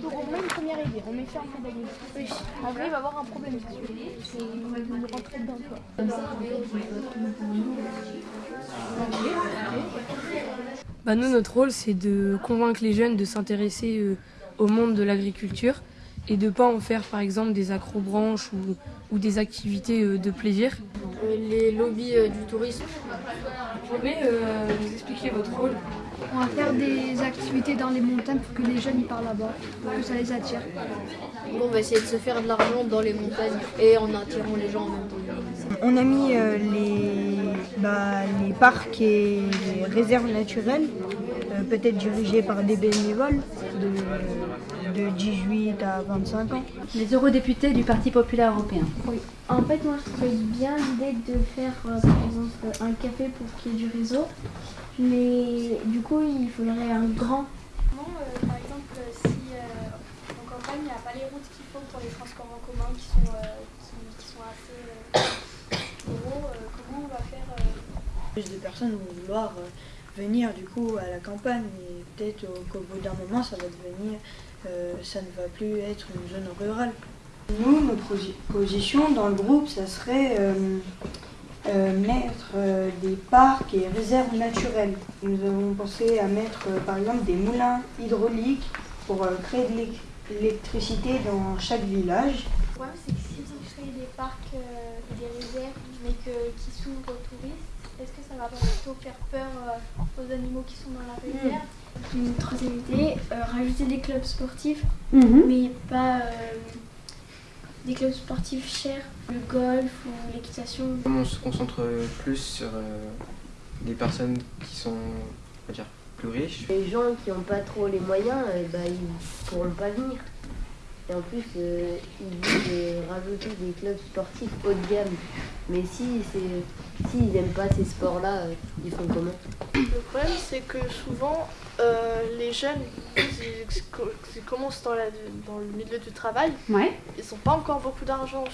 Donc on met une première idée, on met ça en pédagogie. Oui. Il va avoir un problème. C'est dedans quoi. Bah nous, notre rôle, c'est de convaincre les jeunes de s'intéresser euh, au monde de l'agriculture et de pas en faire, par exemple, des acrobranches ou, ou des activités euh, de plaisir. Les lobbies euh, du tourisme. Vous pouvez euh, nous expliquer votre rôle? On va faire des activités dans les montagnes pour que les jeunes y partent là-bas, pour que ça les attire. Bon, on va essayer de se faire de l'argent dans les montagnes et en attirant les gens en même temps. On a mis euh, les, bah, les parcs et les réserves naturelles, euh, peut-être dirigées par des bénévoles de, de 18 à 25 ans. Les eurodéputés du Parti populaire européen. En fait, moi, je trouvais bien l'idée de faire, euh, par exemple, un café pour qu'il y ait du réseau. Mais du coup, il faudrait un grand. Euh, par exemple, si euh, en campagne, il n'y a pas les routes qu'il faut pour les transports en commun qui sont, euh, qui, qui sont assez euh, gros, euh, comment on va faire euh, Plus de personnes vont vouloir euh, venir du coup à la campagne et peut-être au- qu'au bout d'un moment ça va devenir, euh, ça ne va plus être une zone rurale. Nous, notre posi- position dans le groupe, ça serait euh, mettre euh, des parcs et réserves naturelles. Nous avons pensé à mettre euh, par exemple des moulins hydrauliques pour euh, créer de l'électricité dans chaque village. Le problème, c'est que si on crée des parcs euh, et des réserves, mais que, qui s'ouvrent aux touristes, est-ce que ça va pas plutôt faire peur euh, aux animaux qui sont dans la réserve? Une troisième idée, euh, rajouter des clubs sportifs, Mhm. mais pas euh, des clubs sportifs chers, le golf ou l'équitation. On se concentre plus sur euh, des personnes qui sont, on va dire, plus riches. Les gens qui n'ont pas trop les moyens, eh ben, ils pourront pas venir. Et en plus, euh, ils disent de rajouter des clubs sportifs haut de gamme. Mais si c'est s'ils n'aiment pas ces sports-là, euh, ils font comment? Le problème, c'est que souvent, euh, les jeunes, ils, ils commencent dans, la- dans le milieu du travail, Ouais. ils n'ont pas encore beaucoup d'argent.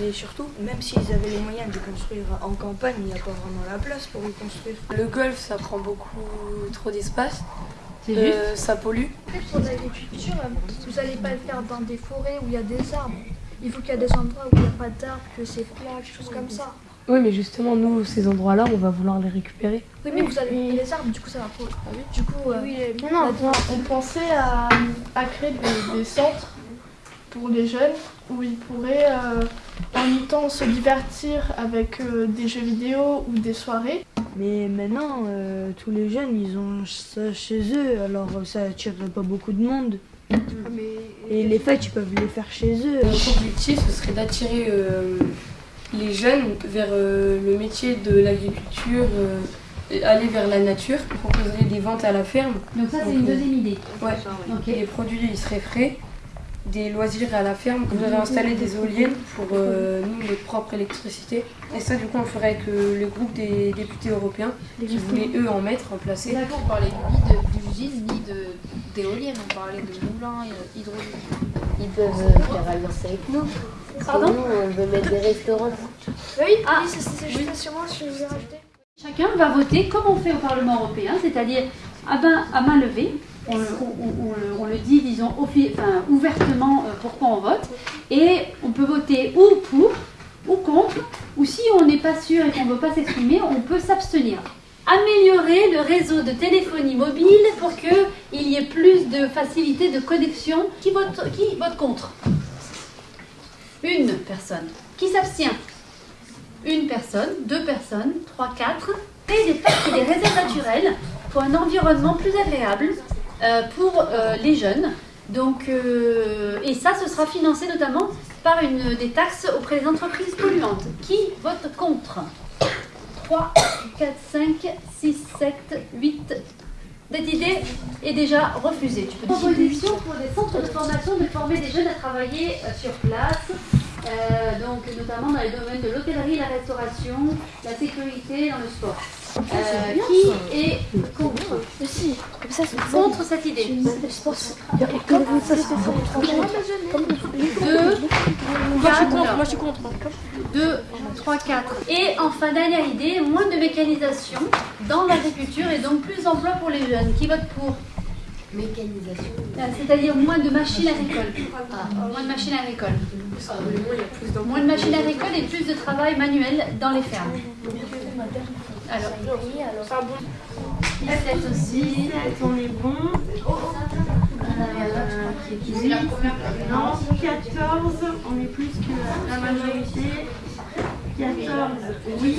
Mais surtout, même s'ils avaient les moyens de construire en campagne, il n'y a pas vraiment la place pour y construire. Le golf, ça prend beaucoup trop d'espace. Euh, ça pollue. Pour l'agriculture, vous n'allez pas le faire dans des forêts où il y a des arbres. Il faut qu'il y ait des endroits où il n'y a pas d'arbres, que c'est plat, quelque chose comme ça. Oui, mais justement, nous, ces endroits-là, on va vouloir les récupérer. Oui, mais vous avez les arbres, du coup ça va pas. Du coup, euh, Non, non, on pensait à, à créer des, des centres pour les jeunes où ils pourraient euh, en même temps se divertir avec euh, des jeux vidéo ou des soirées. Mais maintenant, euh, tous les jeunes, ils ont ça chez eux, alors ça attirerait pas beaucoup de monde. Et les fêtes, ils peuvent les faire chez eux. Notre objectif, ce serait d'attirer euh, les jeunes vers euh, le métier de l'agriculture, euh, aller vers la nature. On proposerait des ventes à la ferme. Donc ça, c'est une deuxième idée. Ouais. Les produits, ils seraient frais. Des loisirs à la ferme. On aurait installé des éoliennes pour euh, nous, notre propre électricité. Et ça, du coup, on ferait avec euh, le groupe des députés européens qui voulaient, eux, en mettre, en placer. D'accord, on parlait ni de- d'usine ni de- d'éoliennes, on parlait de moulins euh, hydrauliques. Ils peuvent faire alliance avec nous. Pardon nous, on veut mettre des restaurants. oui, Ah. oui, c'est juste ce que je voulais rajouter. Chacun va voter comme on fait au Parlement européen, c'est-à-dire à main levée. On le, dit, disons, ouvertement euh, pourquoi on vote. Et on peut voter ou pour, ou contre, ou si on n'est pas sûr et qu'on ne veut pas s'exprimer, on peut s'abstenir. Améliorer le réseau de téléphonie mobile pour qu'il y ait plus de facilité de connexion. Qui vote, contre? Une personne. Qui s'abstient? Une personne, deux personnes, trois, quatre, et des parcs et des réserves naturelles pour un environnement plus agréable pour euh, les jeunes. Donc, euh, et ça, ce sera financé notamment par une des taxes auprès des entreprises polluantes. Qui vote contre? 3, 4, 5, 6, 7, 8. Cette idée est déjà refusée. Tu peux Proposition pour des centres de formation de former des jeunes à travailler euh, sur place, euh, donc notamment dans les domaines de l'hôtellerie, la restauration, la sécurité, dans le sport. Euh, qui est contre comme ça Contre cette idée Je pense. Comme ça c'est Deux, Moi je suis contre, moi je suis contre. 2, 3, 4. Et enfin, dernière idée, moins de mécanisation dans l'agriculture et donc plus d'emplois pour les jeunes. Qui vote pour Mécanisation. Euh, C'est-à-dire moins de machines à récolte. Ah. Moins de machines à récolte. Moins de machines récolte et plus de travail manuel dans les fermes. Alors, cette aussi. on est bon. Non, 14, on est plus que la majorité. 14, oui.